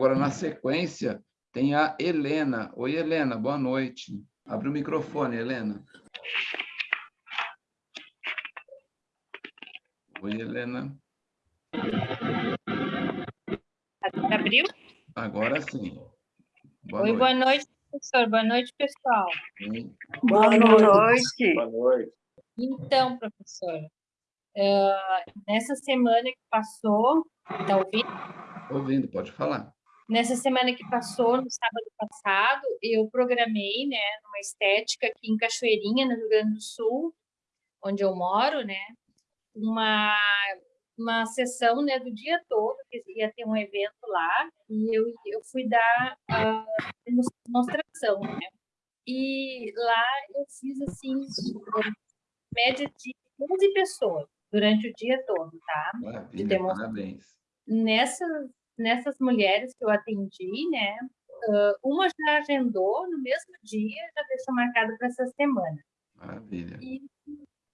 agora, na sequência, tem a Helena. Oi, Helena, boa noite. Abre o microfone, Helena. Oi, Helena. Abriu? Agora sim. Boa Oi, noite. boa noite, professor. Boa noite, pessoal. Sim. Boa, noite. Boa noite. Então, professor, uh, nessa semana que passou, está ouvindo? Ouvindo, pode falar. Nessa semana que passou, no sábado passado, eu programei, né, numa estética aqui em Cachoeirinha, no Rio Grande do Sul, onde eu moro, né, uma uma sessão, né, do dia todo, que ia ter um evento lá, e eu, eu fui dar a demonstração, né, e lá eu fiz, assim, média de 15 pessoas durante o dia todo, tá? Maravilha, parabéns. Nessas, nessas mulheres que eu atendi, né, uma já agendou no mesmo dia, já deixou marcado para essa semana. Maravilha. E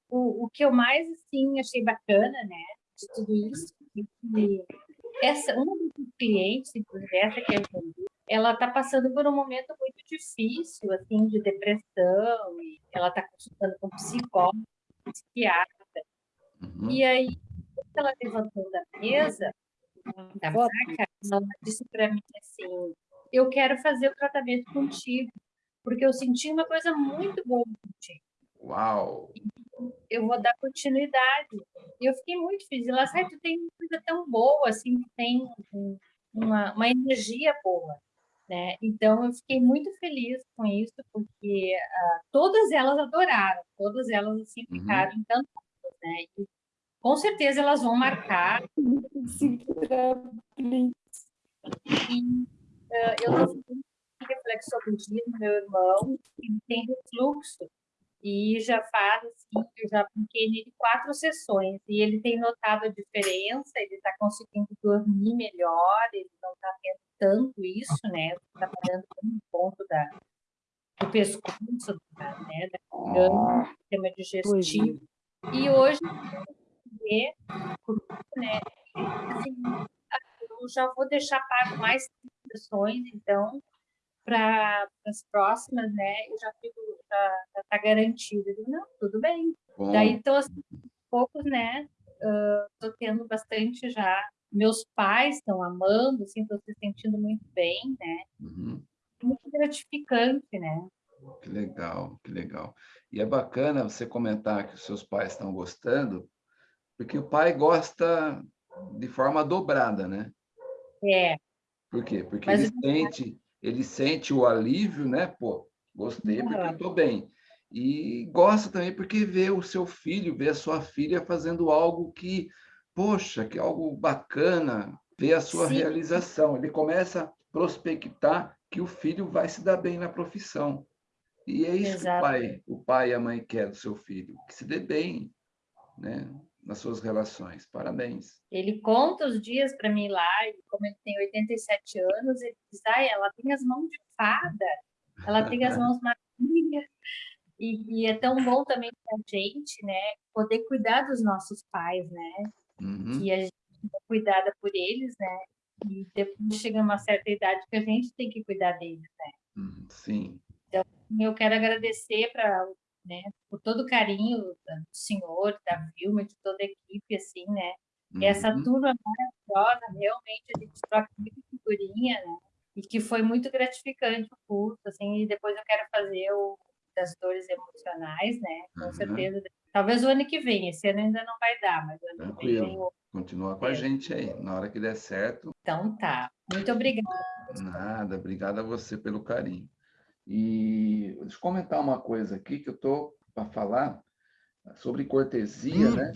o, o que eu mais, assim, achei bacana, né, de tudo isso, é que essa, uma dos clientes, inclusive essa que eu atendi, ela está passando por um momento muito difícil, assim, de depressão, e ela está consultando com psicólogo, psiquiatra. Uhum. E aí, ela levantou da mesa, da maca, ela disse para mim assim, eu quero fazer o tratamento contigo, porque eu senti uma coisa muito boa contigo. Uau! Eu vou dar continuidade. E eu fiquei muito feliz. Ela sabe, tu tem uma coisa tão boa, assim, que tem uma, uma energia boa. Né? Então, eu fiquei muito feliz com isso, porque uh, todas elas adoraram, todas elas assim, uhum. ficaram uhum. encantadas. Né? E, com certeza elas vão marcar. e, uh, eu estou no meu irmão, que tem refluxo, e já faz, assim, eu já apliquei nele quatro sessões, e ele tem notado a diferença, ele está conseguindo dormir melhor, ele não está tendo tanto isso, né, está parando um ponto da, do pescoço, da, né, da garganta, do sistema digestivo, e hoje, né, assim, eu já vou deixar pago mais sessões, então, para as próximas, né, eu já fico, já está garantido. digo, não, tudo bem. Bom. Daí, então, assim, poucos, né, estou uh, tendo bastante já, meus pais estão amando, assim, estou se sentindo muito bem, né, uhum. muito gratificante, né. Que legal, que legal. E é bacana você comentar que os seus pais estão gostando, porque o pai gosta de forma dobrada, né? É. Por quê? Porque Mas ele sente ele sente o alívio, né? Pô, gostei porque eu estou bem. E gosta também porque vê o seu filho, vê a sua filha fazendo algo que, poxa, que é algo bacana, vê a sua Sim. realização. Ele começa a prospectar que o filho vai se dar bem na profissão. E é isso Exato. que o pai, o pai e a mãe querem do seu filho, que se dê bem, né? Nas suas relações. Parabéns. Ele conta os dias para mim lá, e como ele tem 87 anos, ele diz, ah, ela tem as mãos de fada, ela tem as mãos marinhas. E, e, é tão bom também para a gente, né, poder cuidar dos nossos pais, né, uhum. que a gente é cuidada por eles, né, e depois chega uma certa idade que a gente tem que cuidar deles, né. Uhum, sim. Então, eu quero agradecer para né, por todo o carinho do senhor, da Vilma, de toda a equipe, assim, né, uhum. e essa turma maravilhosa, realmente, a gente troca muita figurinha, né, e que foi muito gratificante o curso, assim, e depois eu quero fazer o das dores emocionais, né, com uhum. certeza, talvez o ano que vem, esse ano ainda não vai dar, mas o ano Tranquilo. que vem... Continua com a gente aí, na hora que der certo. Então tá, muito obrigada. Nada, obrigada a você pelo carinho. E deixa eu comentar uma coisa aqui que eu estou para falar sobre cortesia, né?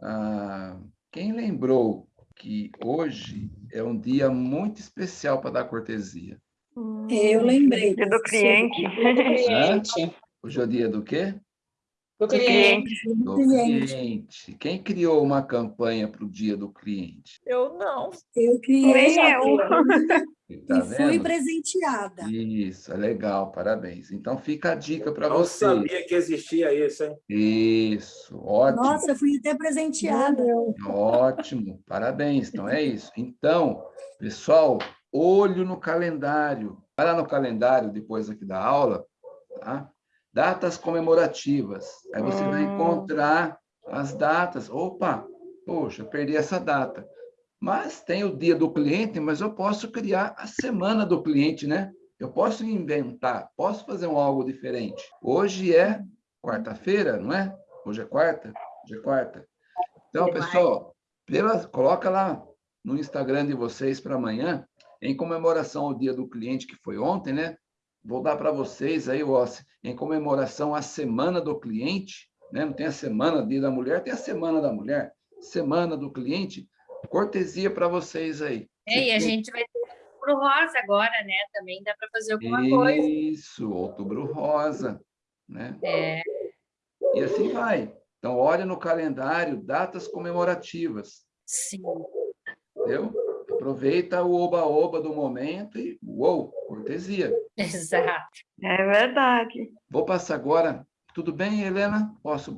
Ah, quem lembrou que hoje é um dia muito especial para dar cortesia? Eu lembrei. Dia do cliente. Hoje é o dia do quê? Do cliente. Do cliente. Quem criou uma campanha para o dia do cliente? Eu não. Eu criei. eu. Tá e fui presenteada. Isso, é legal, parabéns. Então fica a dica para você. Eu sabia que existia isso, hein? Isso, ótimo. Nossa, fui até presenteada. Ótimo, parabéns. Então é isso. Então, pessoal, olho no calendário. Vai lá no calendário, depois aqui da aula, tá? Datas comemorativas. Aí você vai Hum. encontrar as datas. Opa, poxa, perdi essa data. Mas tem o dia do cliente, mas eu posso criar a semana do cliente, né? Eu posso inventar, posso fazer um algo diferente. Hoje é quarta-feira, não é? Hoje é quarta? Hoje é quarta. Então, pessoal, pela, coloca lá no Instagram de vocês para amanhã, em comemoração ao dia do cliente, que foi ontem, né? Vou dar para vocês aí, ó, em comemoração à semana do cliente, né? Não tem a semana dia da mulher, tem a semana da mulher, semana do cliente, cortesia para vocês aí. É, e a gente vai ter o rosa agora, né? Também dá para fazer alguma coisa. Isso, outubro rosa, né? É, E assim vai. Então, olha no calendário, datas comemorativas, sim. entendeu? Aproveita o oba-oba do momento e, uou, cortesia. Exato. É verdade. Vou passar agora. Tudo bem, Helena? Posso?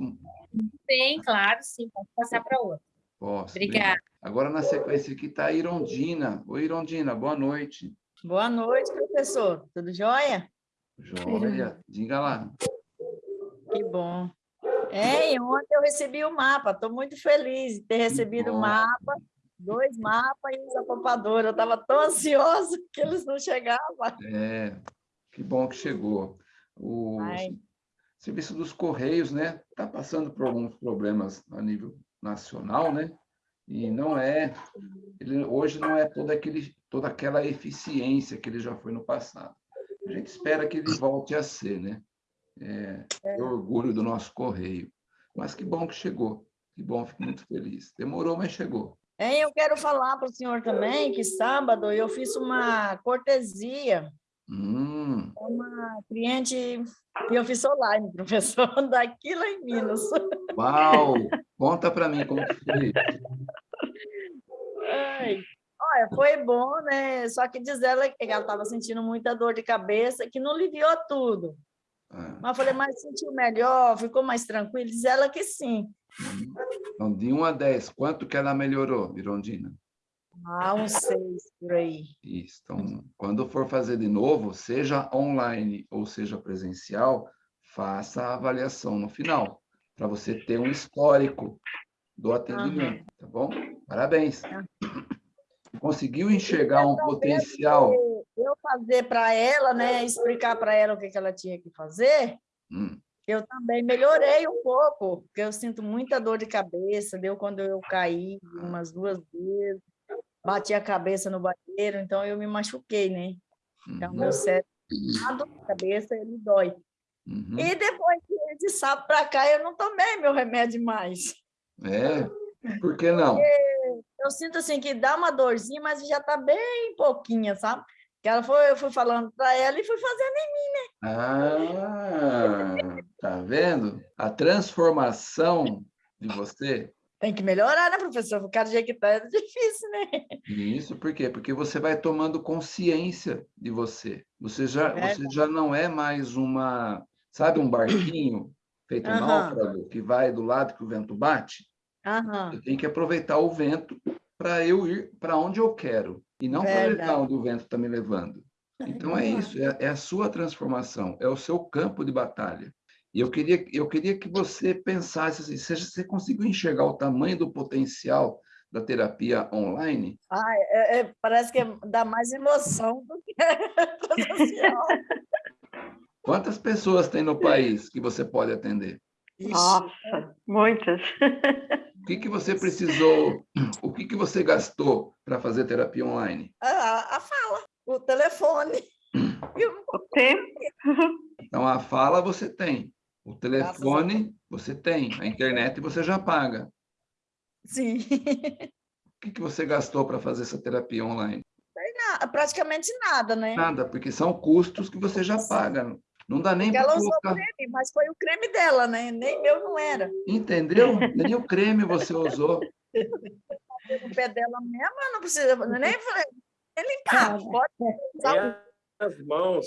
Bem, claro, sim. Pode passar para outra. Posso. Obrigada. Agora, na sequência aqui, está a Irondina. Oi, Irondina, boa noite. Boa noite, professor. Tudo jóia? Joia, diga lá. Que bom. É, e ontem eu recebi o mapa. Estou muito feliz de ter recebido o mapa, dois mapas e os apopadores. Eu estava tão ansiosa que eles não chegavam. É, que bom que chegou. O Ai. Serviço dos Correios, né, está passando por alguns problemas a nível nacional, né? E não é, ele, hoje não é toda, aquele, toda aquela eficiência que ele já foi no passado. A gente espera que ele volte a ser, né? É, é orgulho do nosso Correio. Mas que bom que chegou, que bom, fico muito feliz. Demorou, mas chegou. É, eu quero falar para o senhor também que sábado eu fiz uma cortesia Hum, uma cliente e eu fiz online, professor, daqui lá em Minas. uau! Conta para mim como que foi. Ai, olha, foi bom, né? Só que diz ela que ela estava sentindo muita dor de cabeça, que não aliviou tudo. Ah, Mas eu falei, mas sentiu melhor, ficou mais tranquilo? Diz ela que sim. Então, de 1 a 10, quanto que ela melhorou, Irondina? Ah, uns seis por aí. Isso. Então, quando for fazer de novo, seja online ou seja presencial, faça a avaliação no final, para você ter um histórico do atendimento, tá bom? Parabéns. Conseguiu enxergar um potencial? Eu fazer para ela, né, explicar para ela o que, que ela tinha que fazer, Hum, eu também melhorei um pouco, porque eu sinto muita dor de cabeça, deu quando eu caí umas duas vezes, bati a cabeça no banheiro, então eu me machuquei, né? Então, uhum, meu cérebro, a dor de cabeça, ele dói. uhum. E depois de sábado para cá, eu não tomei meu remédio mais. É, por que não? Eu sinto assim que dá uma dorzinha, mas já está bem pouquinha, sabe? Que ela foi, eu fui falando para ela e fui fazendo em Ah, tá vendo? A transformação de você Tem que melhorar, né, professor? Causa do jeito que tá, é difícil, né? Isso por quê? Porque você vai tomando consciência de você. Você já, É. você já não é mais uma, sabe, um barquinho feito um Aham. náufrago que vai do lado que o vento bate. Aham. Eu tenho que aproveitar o vento para eu ir para onde eu quero e não para onde o vento está me levando. Então é isso, é, é a sua transformação, é o seu campo de batalha. E eu queria, eu queria que você pensasse assim, se você conseguiu enxergar o tamanho do potencial da terapia online, Ah, é- é- parece que dá mais emoção do que presencial. Quantas pessoas tem no país que você pode atender? Nossa, muitas. O que, que você precisou, o que, que você gastou para fazer terapia online? a, a fala, o telefone. O- O tempo. Então, a fala você tem, o telefone você tem, a internet você já paga. Sim, O que, que você gastou para fazer essa terapia online? Na- praticamente nada, né? Nada, porque são custos que você já paga. Não dá nem Porque para ela usou colocar. creme, mas foi o creme dela, né? Nem meu não era. Entendeu? Nem o creme você usou. O pé dela mesmo, eu não precisa, nem falei, nem limpar, pode usar E as mãos.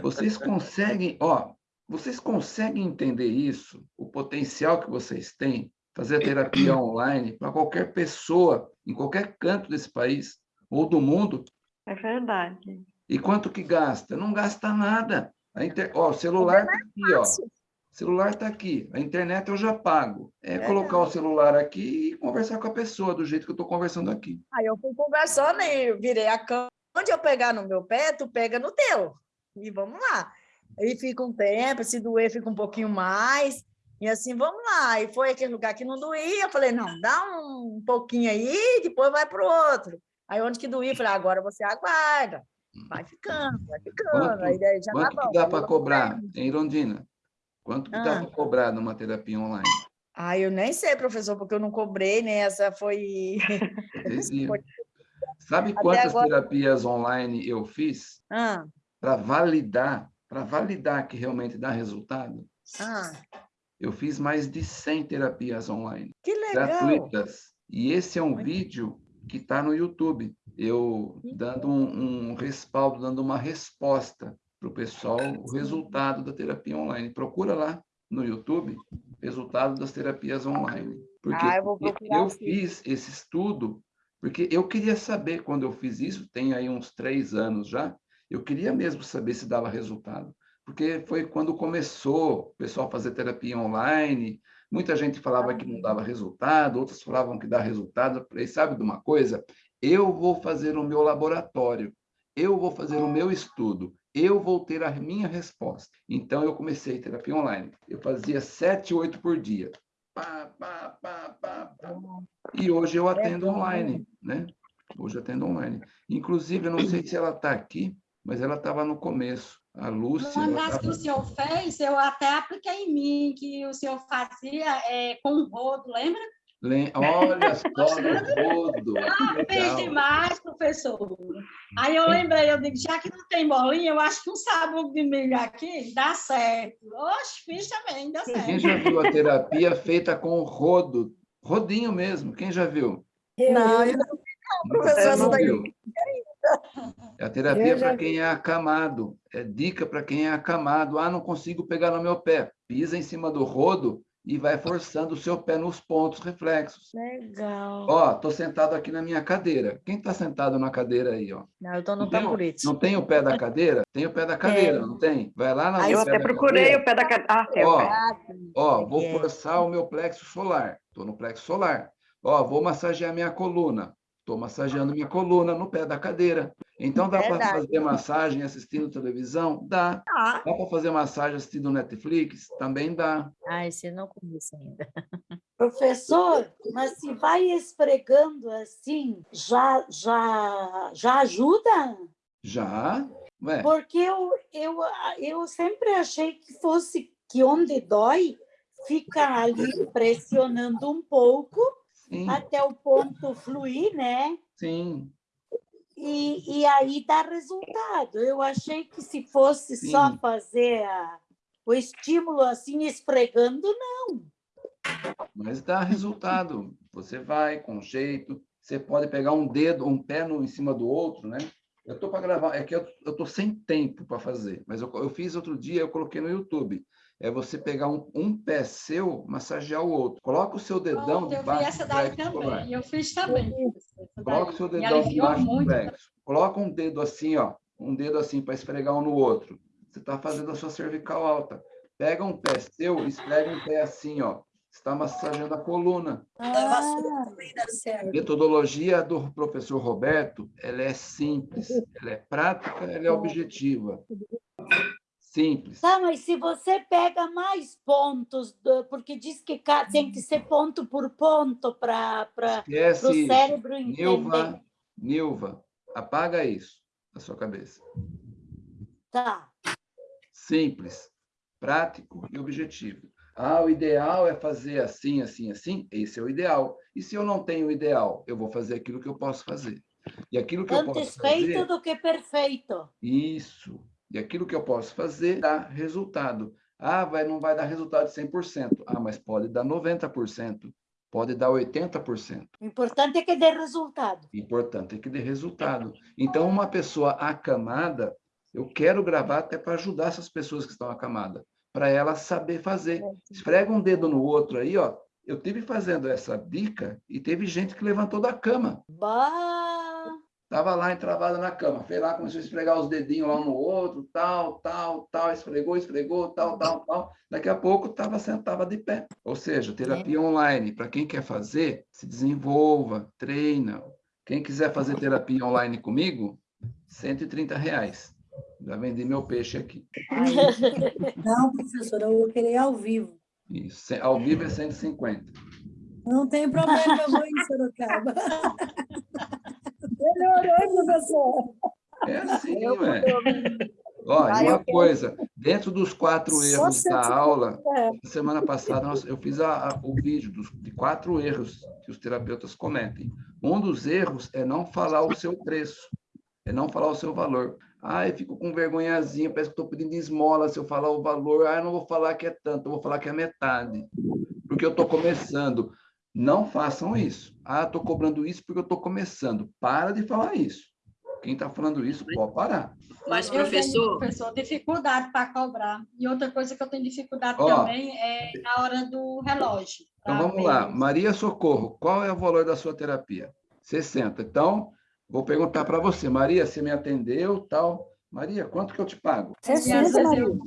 Vocês conseguem, ó, vocês conseguem entender isso, o potencial que vocês têm, fazer terapia online para qualquer pessoa, em qualquer canto desse país ou do mundo, É verdade. E quanto que gasta? Não gasta nada. A inter... ó, o celular está aqui, ó. O celular está aqui. A internet eu já pago. É, colocar o celular aqui e conversar com a pessoa do jeito que eu estou conversando aqui. Aí eu fui conversando e virei a cama. Onde eu pegar no meu pé, tu pega no teu. E vamos lá. Aí fica um tempo, se doer, fica um pouquinho mais. E assim, vamos lá. E foi aquele lugar que não doía. Eu falei, não, dá um pouquinho aí, depois vai para o outro. Aí onde que doía, eu falei, agora você aguarda. Vai ficando, vai ficando. Quanto, aí daí já quanto tá que bom. dá Aí para cobrar em Irondina? Quanto que dá Ah. para cobrar numa terapia online? Ah, eu nem sei, professor, porque eu não cobrei, né? Essa foi. Foi- Sabe Até quantas agora- terapias online eu fiz Ah, para validar, para validar que realmente dá resultado? ah, Eu fiz mais de 100 terapias online, que legal. gratuitas. E esse é um vídeo que está no YouTube, eu dando um, um respaldo, dando uma resposta para o pessoal, o resultado da terapia online. Procura lá no YouTube, resultado das terapias online. Porque Ah, eu eu fiz esse estudo, porque eu queria saber, quando eu fiz isso, tem aí uns três anos já, eu queria mesmo saber se dava resultado. Porque foi quando começou o pessoal a fazer terapia online, muita gente falava que não dava resultado, outros falavam que dá resultado. Eu falei, sabe de uma coisa? Eu vou fazer o meu laboratório, eu vou fazer o meu estudo, eu vou ter a minha resposta. Então, eu comecei terapia online. Eu fazia sete, oito por dia. Pá, pá, pá, pá, pá. E hoje eu atendo online, né? Hoje eu atendo online. Inclusive, eu não sei se ela está aqui, mas ela estava no começo. A Lúcia. Uma das que tava- o senhor fez, eu até apliquei em mim, que o senhor fazia é, com rodo, lembra? Lem- Olha só do rodo. que Fiz legal. demais, professor. Aí eu lembrei, eu digo, já que não tem bolinha, eu acho que um sabão de milho aqui dá certo. Oxe, fiz também, dá Quem certo. já viu a terapia feita com rodo? Rodinho mesmo, quem já viu? Não, eu não vi, não, professor. Você Essa não viu? É a terapia já para quem é acamado. É dica para quem é acamado. Ah, não consigo pegar no meu pé. Pisa em cima do rodo e vai forçando o seu pé nos pontos reflexos. Legal. Ó, tô sentado aqui na minha cadeira. Quem está sentado na cadeira aí, ó? Não, eu estou no Não tem, tamborete. não tem o pé da cadeira? Tem o pé da cadeira, não tem? Vai lá na Aí Eu até procurei cadeira. o pé da cadeira. Ah, tem o Ó, pé. Ó, vou É. forçar o meu plexo solar. Estou no plexo solar. Ó, vou massagear minha coluna. Estou massageando minha coluna no pé da cadeira. Então, dá para fazer massagem assistindo televisão? Dá. Ah, Dá para fazer massagem assistindo Netflix? Também dá. ah, esse eu não conheço ainda. Professor, mas se vai esfregando assim, já, já, já ajuda? Já? Ué, Porque eu, eu, eu sempre achei que fosse que onde dói, fica ali pressionando um pouco sim, até o ponto fluir, né? sim. E, e aí dá resultado. Eu achei que se fosse só Sim. fazer a- o estímulo assim, esfregando, não. Mas dá resultado. Você vai com jeito. Você pode pegar um dedo, um pé no, em cima do outro, né? Eu estou para gravar, é que eu estou sem tempo para fazer, mas eu, eu fiz outro dia, eu coloquei no YouTube. É você pegar um, um pé seu, massagear o outro. Coloca o seu dedão Pronto, eu vi debaixo essa do daí também, eu fiz também. essa Coloca o seu dedão debaixo do muito. plexo. Coloca um dedo assim, ó, um dedo assim para esfregar um no outro. Você está fazendo a sua cervical alta. Pega um pé seu, esfrega um pé assim, ó. Está massageando a coluna. Dá certo. Metodologia do professor Roberto, ela é simples, ela é prática, ela é objetiva. Simples. Tá, mas se você pega mais pontos, porque diz que tem que ser ponto por ponto para o cérebro entender. Nilva, Nilva, apaga isso da sua cabeça. Tá. Simples, prático e objetivo. Ah, o ideal é fazer assim, assim, assim. Esse é o ideal. E se eu não tenho o ideal, eu vou fazer aquilo que eu posso fazer. E aquilo que eu Antes posso feito fazer, do que perfeito. isso. E aquilo que eu posso fazer dá resultado. Ah, vai, não vai dar resultado de 100%. Ah, mas pode dar 90%. Pode dar 80%. O importante é que dê resultado. Importante é que dê resultado. Então, uma pessoa acamada, eu quero gravar até para ajudar essas pessoas que estão acamadas, para ela saber fazer. Esfrega um dedo no outro aí, ó. Eu tive fazendo essa dica e teve gente que levantou da cama. Bah! Estava lá entravada na cama, foi lá, começou a esfregar os dedinhos lá um no outro, tal, tal, tal, esfregou, esfregou, tal, tal, tal. Daqui a pouco estava sentava de pé. Ou seja, terapia online, para quem quer fazer, se desenvolva, treina. Quem quiser fazer terapia online comigo, 130 reais. Já vendi meu peixe aqui. Não, professora, eu vou querer ao vivo. Isso, ao vivo é 150. Não tem problema, eu vou em Sorocaba. Melhorou, professor. É assim, ué. Ó, e uma coisa, dentro dos quatro erros da aula, semana passada nós- eu fiz a- a- o vídeo dos, de quatro erros que os terapeutas cometem. Um dos erros é não falar o seu preço, é não falar o seu valor. Ah, eu fico com vergonhazinha, parece que estou pedindo esmola se eu falar o valor. Ah, eu não vou falar que é tanto, eu vou falar que é metade, porque eu estou começando. Não façam isso. Ah, estou cobrando isso porque eu estou começando. Para de falar isso. Quem está falando isso, pode parar. Mas, professor... professor, dificuldade para cobrar. E outra coisa que eu tenho dificuldade Ó. também é na hora do relógio. Então vamos lá. Maria Socorro, qual é o valor da sua terapia? 60. Então, vou perguntar para você. Maria, você me atendeu, tal. Maria, quanto que eu te pago? E às vezes eu-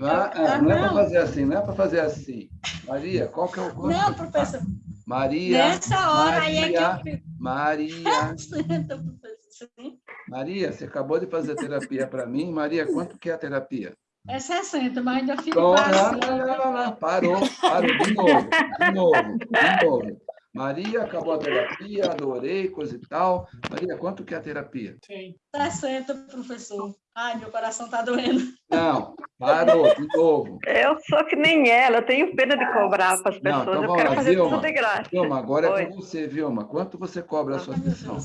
Ah, ah, não é para Não. fazer assim, não é para fazer assim. Maria, qual que é o quanto Não, eu professor, Maria, nessa hora aí é que Maria, eu. Maria. Maria, você acabou de fazer terapia para mim. Maria, quanto que é a terapia? É 60, mas ainda fico Então, não, passando. não, não, não, não, parou, parou, de novo, de novo, de novo. Maria, acabou a terapia, adorei, coisa e tal. Maria, quanto que é a terapia? 60, professor. Ai, meu coração está doendo. Não, parou, de novo. Eu sou que nem ela, eu tenho pena de cobrar para as Não, pessoas, então eu quero lá, fazer Vilma. tudo de graça. Vilma, agora é Oi. com você, Vilma. Quanto você cobra a sua sessão?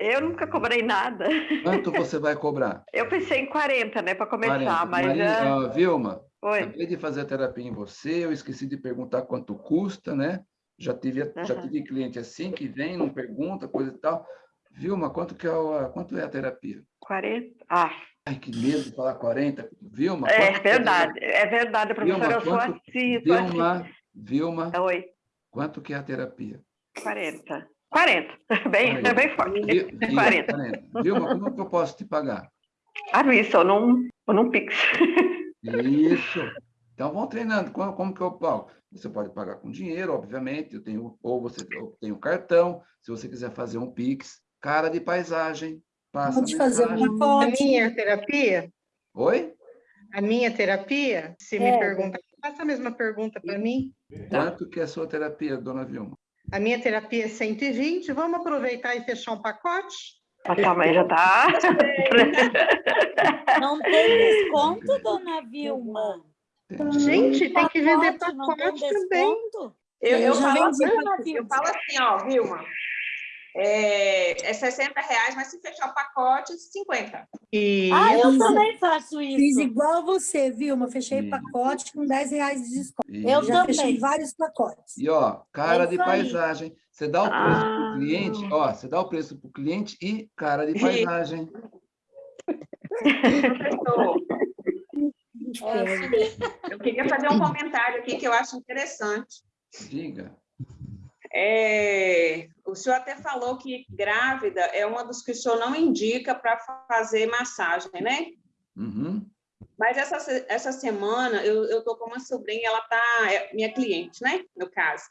Eu nunca cobrei nada. Quanto você vai cobrar? Eu pensei em 40, né, para começar, 40. mas Maria, já... ah, Vilma, Oi. acabei de fazer a terapia em você, eu esqueci de perguntar quanto custa, né? Já tive, já tive cliente assim que vem, não pergunta, coisa e tal. Vilma, quanto, que é, a, quanto é a terapia? 40? Ah, Ai, que medo de falar 40. Vilma, é a verdade, é verdade, professora, eu sou quanto- assim, sou assim. Vilma, Vilma, Oi, quanto que é a terapia? 40. 40, bem, é bem forte. Vi- Vi- 40. 40. Vilma, como que eu posso te pagar? À vista, ou num, ou num Pix. Isso. Então, vamos treinando. Como, como que eu pago? Você pode pagar com dinheiro, obviamente. Eu tenho, ou você eu tenho cartão. Se você quiser fazer um Pix, cara de paisagem. Passa Pode fazer um mensagem. A pacote. minha terapia, Oi? a minha terapia, se me É. perguntar, faça a mesma pergunta para mim. Quanto que é a sua terapia, dona Vilma? A minha terapia é 120, vamos aproveitar e fechar um pacote? A tua mãe já tá... Não tem desconto, dona Vilma? Gente, tem que vender Pacote, também. Eu, eu, já falo vendi. assim, eu falo assim, ó, Vilma, é, é 60 reais, mas se fechar o pacote, 50. E Ah, eu Fiz- também faço Fiz isso. igual você, Vilma. Fechei Sim. pacote com 10 reais de desconto. E, Eu Já também. fechei vários pacotes. e ó, cara É de paisagem. Você dá o preço para Ah. o cliente, ó, você dá o preço para o cliente e cara de paisagem. Professor, É, eu queria fazer um comentário aqui que eu acho interessante. Diga. É, o senhor até falou que grávida é uma dos que o senhor não indica para fazer massagem, né? Uhum. Mas essa, essa semana eu, eu tô com uma sobrinha, ela tá, é minha cliente, né? No caso.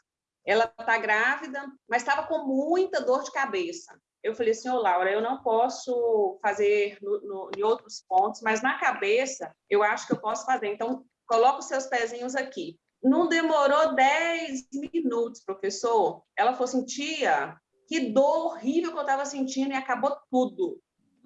Ela tá grávida, mas estava com muita dor de cabeça. Eu falei assim, ô Laura, eu não posso fazer no, no- em outros pontos, mas na cabeça eu acho que eu posso fazer. Então, coloca os seus pezinhos aqui. Não demorou 10 minutos, professor. Ela falou assim, tia, que dor horrível que eu estava sentindo e acabou tudo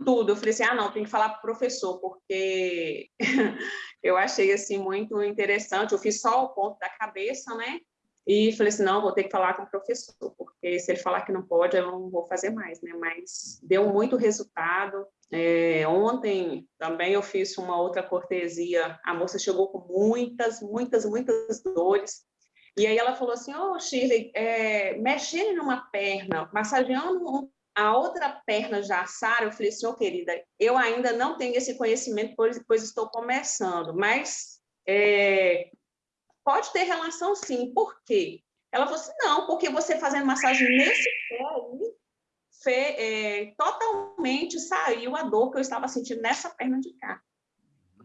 tudo. Eu falei assim, ah, não, tem que falar para o professor, porque eu achei, assim, muito interessante. Eu fiz só o ponto da cabeça, né? E falei assim, não, vou ter que falar com o professor, porque se ele falar que não pode, eu não vou fazer mais, né? Mas deu muito resultado. É, ontem também eu fiz uma outra cortesia. A moça chegou com muitas, muitas, muitas dores. E aí ela falou assim, ô, Shirley, é, mexendo numa perna, massageando a outra perna já assara, eu falei assim, querida, eu ainda não tenho esse conhecimento, pois, pois estou começando, mas é, pode ter relação sim, por quê? Ela falou assim, não, porque você fazendo massagem nesse pé aí, é, totalmente saiu a dor que eu estava sentindo nessa perna de cá.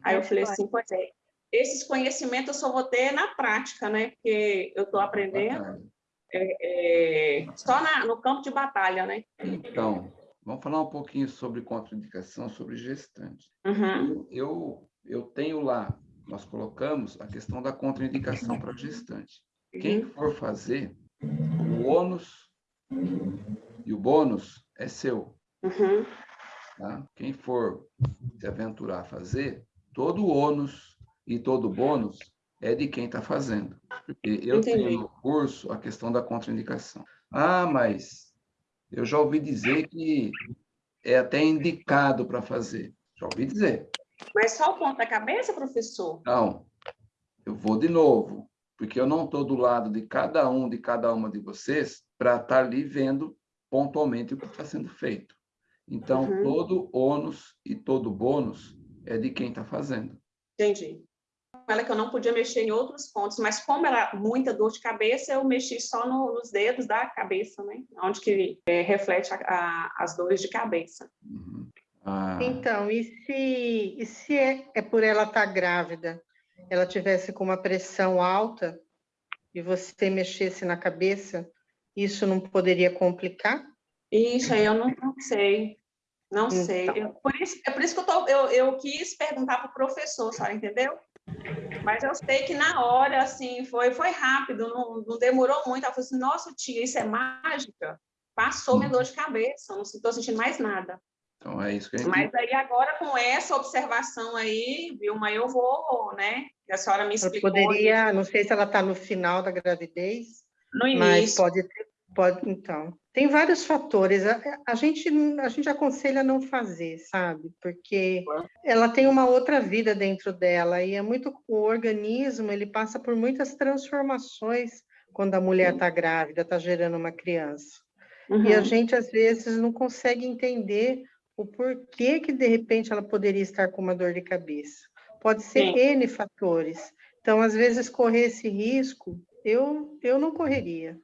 Aí eu falei assim, pois é, esses conhecimentos eu só vou ter na prática, né? Porque eu estou aprendendo é, é, só na, no campo de batalha, né? Então, vamos falar um pouquinho sobre contraindicação, sobre gestante. Uhum. Eu, eu tenho lá, nós colocamos a questão da contraindicação para gestante. Quem for fazer, o ônus e o bônus é seu. Uhum. Tá? Quem for se aventurar a fazer, todo o ônus e todo o bônus é de quem está fazendo. Porque eu Entendi. tenho no curso a questão da contraindicação. Ah, mas eu já ouvi dizer que é até indicado para fazer. Já ouvi dizer. Mas só o ponto da cabeça, professor? Não, eu vou de novo, porque eu não estou do lado de cada um, de cada uma de vocês, para estar tá ali vendo pontualmente o que está sendo feito. Então, Uhum. todo ônus e todo bônus é de quem está fazendo. Entendi. Ela que eu não podia mexer em outros pontos, mas como era muita dor de cabeça, eu mexi só no- nos dedos da cabeça, né? Onde que é, reflete a- a- as dores de cabeça. Uhum. Ah, Então, e se, e se é, é por ela estar grávida, ela tivesse com uma pressão alta e você mexesse na cabeça, isso não poderia complicar? Isso aí eu não, não sei. Não Então. sei. Eu- por isso, é por isso que eu, tô, eu, eu quis perguntar para o professor, senhora entendeu? Mas eu sei que na hora, assim, foi, foi rápido, não, não demorou muito. Ela falou assim, nossa, tia, isso é mágica? Passou minha dor de cabeça, não estou sentindo mais nada. Então é isso que a gente... Mas aí agora, com essa observação aí, Vilma, eu vou, né? que A senhora me explicou poderia, não sei se ela está no final da gravidez, no mas início. pode ter, pode, então. Tem vários fatores. A, a gente, a gente aconselha não fazer, sabe? Porque ela tem uma outra vida dentro dela e é muito o organismo, ele passa por muitas transformações quando a mulher está grávida, está gerando uma criança. Uhum. E a gente às vezes não consegue entender o porquê que de repente ela poderia estar com uma dor de cabeça. Pode ser Sim. N fatores. Então, às vezes correr esse risco, eu eu não correria.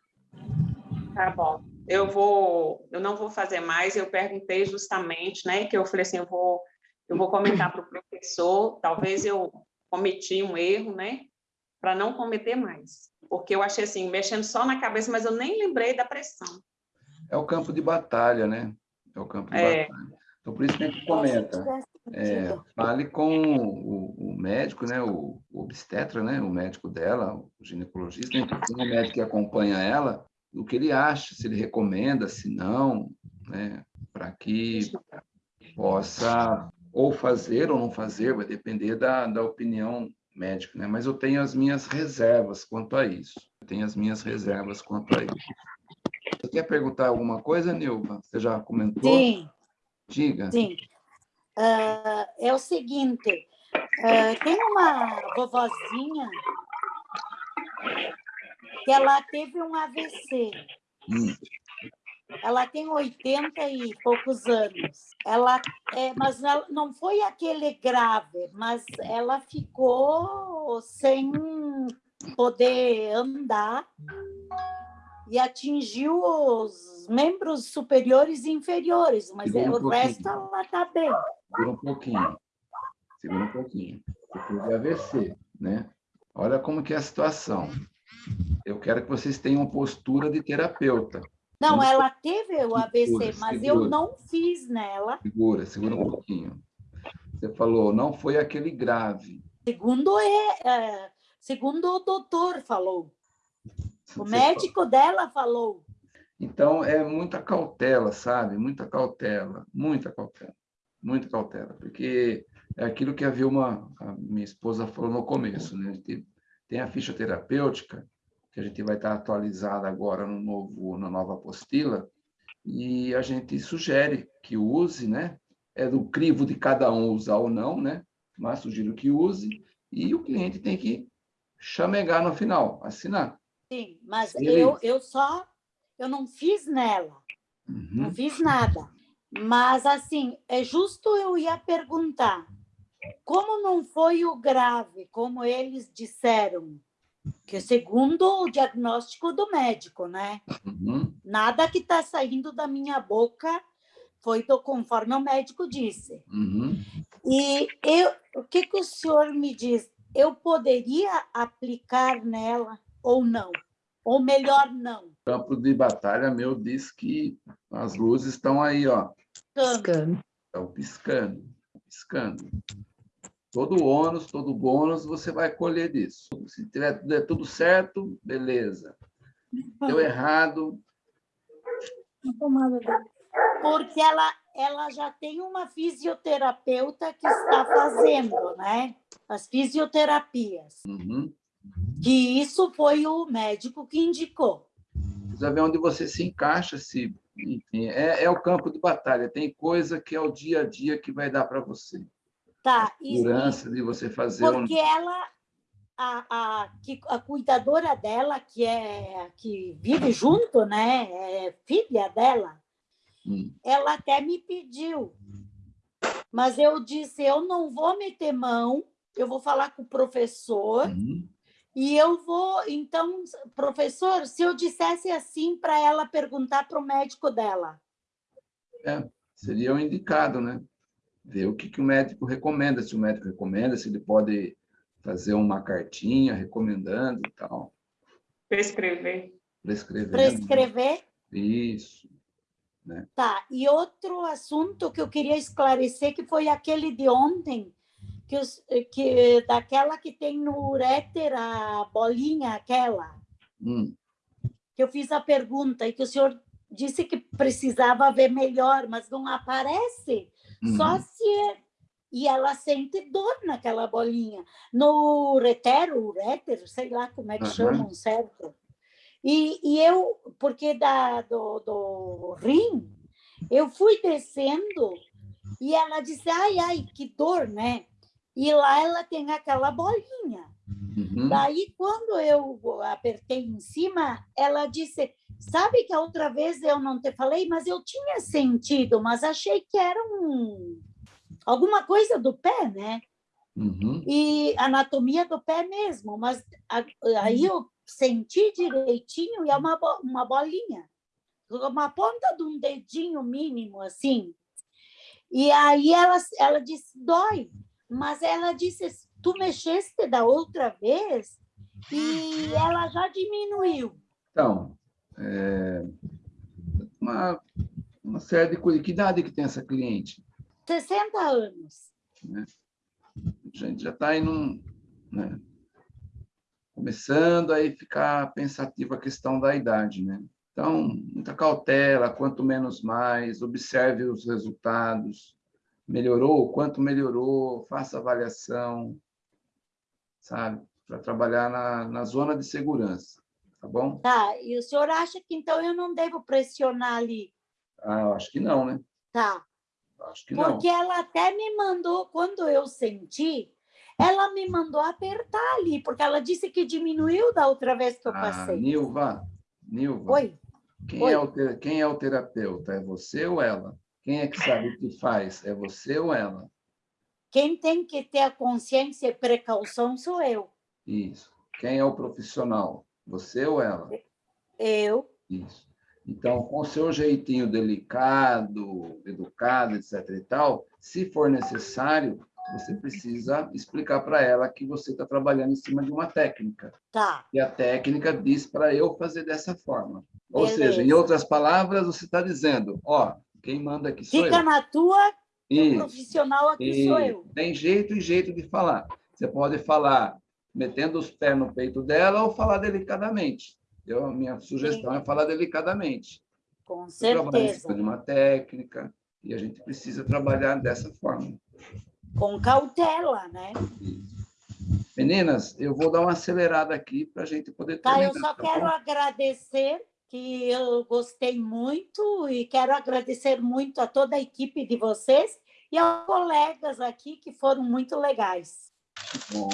Tá bom. Eu vou, eu não vou fazer mais. Eu perguntei justamente, né? Que eu falei assim, eu vou, eu vou comentar para o professor. Talvez eu cometi um erro, né? Para não cometer mais, porque eu achei assim, mexendo só na cabeça, mas eu nem lembrei da pressão. É o campo de batalha, né? É o campo de É. batalha. Então, por isso que a gente comenta. É, fale com o, o médico, né, o, o obstetra, né, o médico dela, o ginecologista, um médico que acompanha ela, o que ele acha, se ele recomenda, se não, né, para que possa ou fazer ou não fazer, vai depender da, da opinião médica, né? Mas eu tenho as minhas reservas quanto a isso. Eu tenho as minhas reservas quanto a isso. Você quer perguntar alguma coisa, Nilva? Você já comentou? Sim, Diga. sim. Ah, é o seguinte, ah, tem uma vovozinha que ela teve um AVC. Hum. Ela tem 80 e poucos anos. Ela, é, mas ela- não foi aquele grave, mas ela ficou sem poder andar e atingiu os membros superiores e inferiores, mas Segura um o pouquinho. resto ela está bem. Segura um pouquinho. Segura um pouquinho. Você teve AVC, né? Olha como que é a situação. Eu quero que vocês tenham postura de terapeuta. Não, Vamos- ela teve o AVC, Segura, mas eu segura. não fiz nela. Segura, segura um pouquinho. Você falou, não foi aquele grave. Segundo, é, é, segundo o doutor falou. O médico dela falou. Então, é muita cautela, sabe? Muita cautela, muita cautela, muita cautela, porque é aquilo que a Vilma, a minha esposa, falou no começo, né? A gente tem a ficha terapêutica, que a gente vai estar atualizada agora no novo, na nova apostila, e a gente sugere que use, né? É do crivo de cada um usar ou não, né? Mas sugiro que use, e o cliente tem que chamegar no final, assinar. Sim, mas Sim. eu, eu só eu não fiz nela, não Uhum. fiz nada. Mas assim, é justo eu ia perguntar, como não foi o grave, como eles disseram, Que segundo o diagnóstico do médico, né? Uhum. Nada que está saindo da minha boca foi do, conforme o médico disse. Uhum. E eu, o que, que o senhor me diz? Eu poderia aplicar nela ou não? Ou melhor, não? O campo de batalha meu diz que as luzes estão aí, ó. Piscando. Estão piscando, piscando. Todo ônus, todo bônus, você vai colher disso. Se tiver der tudo certo, beleza. Deu errado. Porque ela, ela já tem uma fisioterapeuta que está fazendo, né? As fisioterapias. Uhum. Que isso foi o médico que indicou. Precisa ver onde você se encaixa, se enfim, é, é o campo de batalha. Tem coisa que é o dia a dia que vai dar para você. Tá. A segurança de você fazer porque um... ela a, a, que, a cuidadora dela que é que vive junto né é filha dela hum. ela até me pediu mas eu disse eu não vou meter mão eu vou falar com o professor uhum. E eu vou então professor se eu dissesse assim para ela perguntar para o médico dela é, seria o indicado né ver o que, que o médico recomenda, se o médico recomenda, se ele pode fazer uma cartinha recomendando e tal. Prescrever. Prescrever. Prescrever? Isso. Né? Tá, e outro assunto que eu queria esclarecer, que foi aquele de ontem, que, os, que daquela que tem no uréter, a bolinha aquela, hum. que eu fiz a pergunta e que o senhor disse que precisava ver melhor, mas não aparece. Uhum. Só se e ela sente dor naquela bolinha. No uretero, uréter, sei lá como é que uhum. chamam, certo? E, e eu, porque da, do, do rim, eu fui descendo e ela disse, ai, ai, que dor, né? E lá ela tem aquela bolinha. Uhum. Daí, quando eu apertei em cima, ela disse, sabe que a outra vez eu não te falei, mas eu tinha sentido, mas achei que era um alguma coisa do pé, né? Uhum. E anatomia do pé mesmo, mas aí eu senti direitinho e é uma, uma bolinha, uma ponta de um dedinho mínimo, assim. E aí ela, ela disse, dói, mas ela disse, tu mexeste da outra vez e ela já diminuiu. Então, é, uma, uma série de coisas. Que idade que tem essa cliente? 60 anos. Né? A gente já está indo, né? começando a ficar pensativo a questão da idade, né? Então, muita cautela, quanto menos mais, observe os resultados. Melhorou? Quanto melhorou? Faça avaliação, sabe? Para trabalhar na, na zona de segurança, tá bom? Tá, e o senhor acha que então eu não devo pressionar ali? Ah, eu acho que não, né? Tá. Acho que Porque não. ela até me mandou, quando eu senti, ela me mandou apertar ali, porque ela disse que diminuiu da outra vez que eu Ah, passei. Nilva, Nilva. Oi? Quem, Oi. É o quem é o terapeuta? É você ou ela? Quem é que sabe o que faz? É você ou ela? Quem tem que ter a consciência e precaução sou eu. Isso. Quem é o profissional? Você ou ela? Eu. Isso. Então, com o seu jeitinho delicado, educado, etc. e tal, se for necessário, você precisa explicar para ela que você está trabalhando em cima de uma técnica. Tá. E a técnica diz para eu fazer dessa forma. Ou Beleza. seja, em outras palavras, você está dizendo, ó, quem manda aqui sou Fica eu. na tua, o profissional aqui sou eu. Tem jeito e jeito de falar. Você pode falar metendo os pés no peito dela ou falar delicadamente. Eu, a minha sugestão é falar delicadamente. Com certeza. de uma técnica e a gente precisa trabalhar dessa forma. Com cautela, né? Meninas, eu vou dar uma acelerada aqui para a gente poder Tá, eu terminar, só tá quero bom? agradecer, que eu gostei muito e quero agradecer muito a toda a equipe de vocês e aos colegas aqui que foram muito legais. Bom.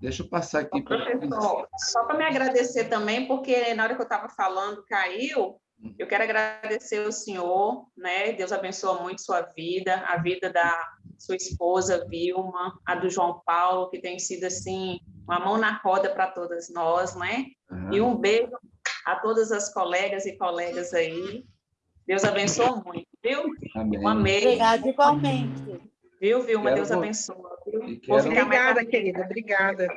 Deixa eu passar aqui para Professor, só para me agradecer também, porque na hora que eu estava falando, caiu. Eu quero agradecer o senhor, né? Deus abençoa muito sua vida, a vida da sua esposa, Vilma, a do João Paulo, que tem sido, assim, uma mão na roda para todas nós, né? Uhum. E um beijo a todas as colegas e colegas aí. Deus abençoe muito, viu? Amém. Um amei. Obrigada, igualmente. Viu, Vilma? Deus abençoe. Obrigada, querida. Obrigada.